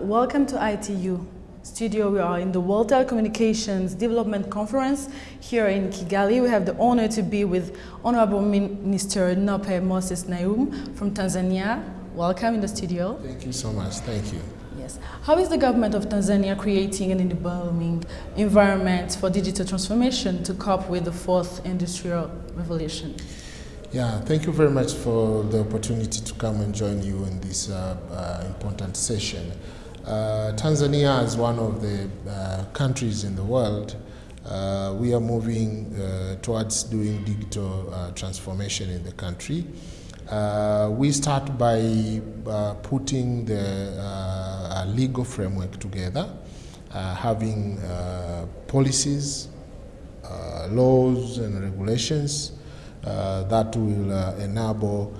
Welcome to ITU studio. We are in the World Telecommunications Development Conference here in Kigali. We have the honor to be with Honorable Minister Nape Moses Nnauye from Tanzania. Welcome in the studio. Thank you so much. Thank you. Yes. How is the government of Tanzania creating an enabling environment for digital transformation to cope with the fourth industrial revolution? Yeah, thank you very much for the opportunity to come and join you in this uh, uh, important session. Uh, Tanzania is one of the uh, countries in the world. Uh, we are moving uh, towards doing digital uh, transformation in the country. Uh, we start by uh, putting the legal framework together, having policies, laws and regulations that will enable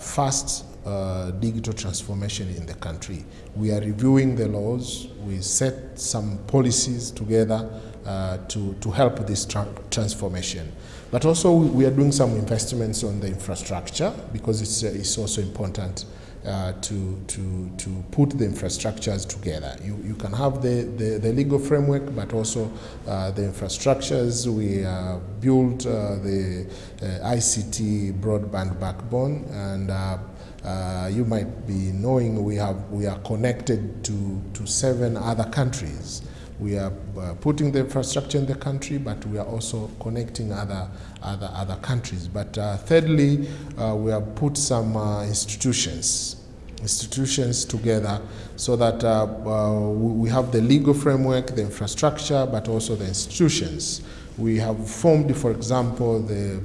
fast uh, digital transformation in the country. We are reviewing the laws. We set some policies together uh, to, to help this tra transformation. But also we are doing some investments on the infrastructure because it's, uh, it's also important uh, to, to, to put the infrastructures together. You, you can have the, the, the legal framework, but also uh, the infrastructures. We built the ICT broadband backbone and uh, you might be knowing we, have, we are connected to, to seven other countries. We are uh, putting the infrastructure in the country, but we are also connecting other, other, other countries. But uh, thirdly, uh, we have put some uh, institutions institutions together so that uh, we have the legal framework, the infrastructure, but also the institutions. We have formed, for example, the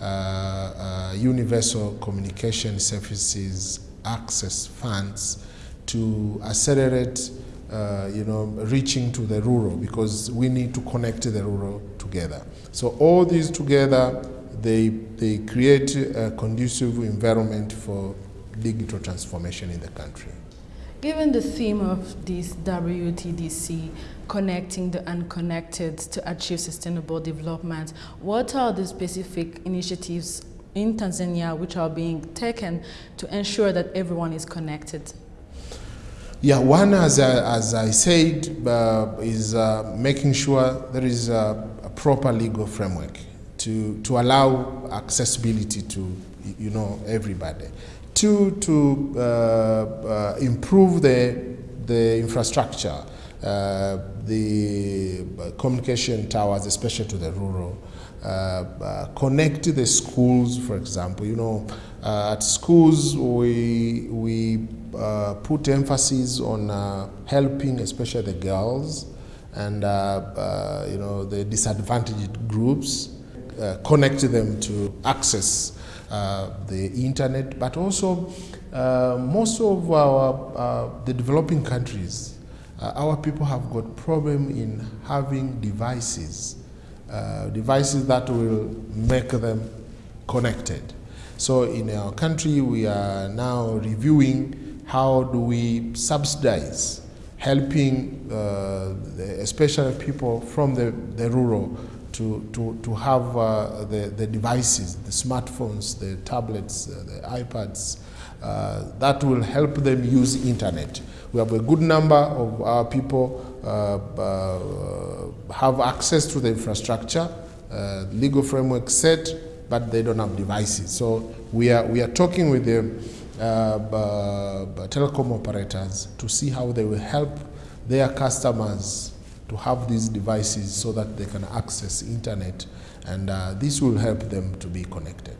uh, uh, universal communication services access funds to accelerate uh, you know, reaching to the rural because we need to connect the rural together. So all these together, they, they create a conducive environment for digital transformation in the country. Given the theme of this WTDC, connecting the unconnected to achieve sustainable development, what are the specific initiatives in Tanzania which are being taken to ensure that everyone is connected? Yeah, one, as I, as I said, uh, is uh, making sure there is a, a, proper legal framework to, to allow accessibility to, you know, everybody. Two, to uh, uh, improve the, the infrastructure, uh, the communication towers, especially to the rural, uh, uh, connect the schools, for example. You know, uh, at schools we, we uh, put emphasis on uh, helping especially the girls and you know the disadvantaged groups, connect them to access uh, the internet, but also uh, most of our, uh, the developing countries, our people have got problem in having devices, devices that will make them connected. So in our country, we are now reviewing how do we subsidize helping uh, especially people from the, the rural to, to, to have uh, the, the devices, the smartphones, the tablets, uh, the iPads, uh, that will help them use internet. We have a good number of our people uh, uh, have access to the infrastructure, uh, legal framework set, but they don't have devices. So we are, we are talking with the telecom operators to see how they will help their customers to have these devices so that they can access internet and uh, this will help them to be connected.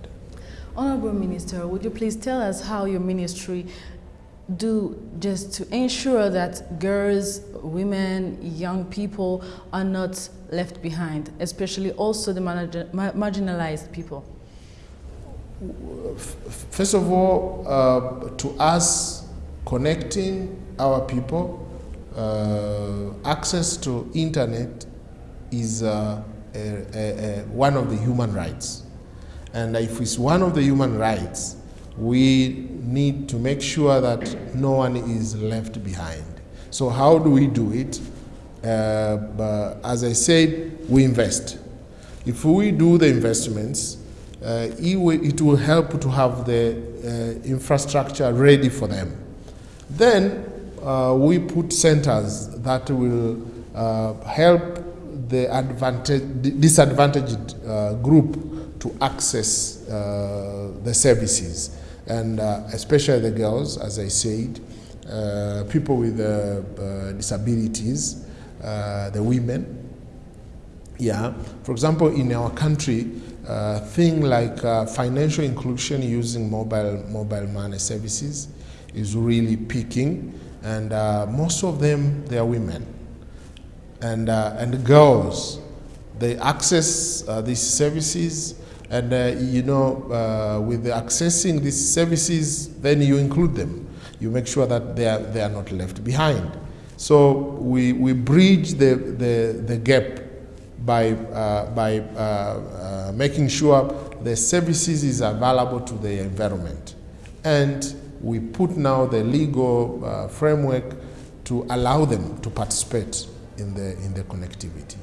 Honorable Minister, would you please tell us how your ministry do just to ensure that girls, women, young people are not left behind, especially also the marginalized people? First of all, uh, to us, connecting our people access to internet is uh, a, a, a, one of the human rights. And if it's one of the human rights, we need to make sure that no one is left behind. So how do we do it? Uh, as I said, we invest. If we do the investments, uh, it, will, it, will, help to have the uh, infrastructure ready for them. Then uh, we put centers that will uh, help the advantage, disadvantaged uh, group to access uh, the services, and uh, especially the girls, as I said, uh, people with disabilities, the women. Yeah, for example, in our country, uh, thing like uh, financial inclusion using mobile mobile money services is really peaking, and uh, most of them they are women and uh, and girls. They access uh, these services, and uh, you know, with accessing these services, then you include them. You make sure that they are they are not left behind. So we we bridge the the the gap by, uh, by uh, uh, making sure the services is available to the environment. And we put now the legal uh, framework to allow them to participate in the, in the connectivity.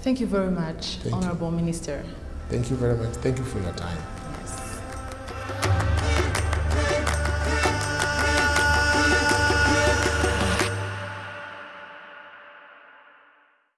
Thank you very much, Thank Honorable you. Minister. Thank you very much. Thank you for your time. Yes.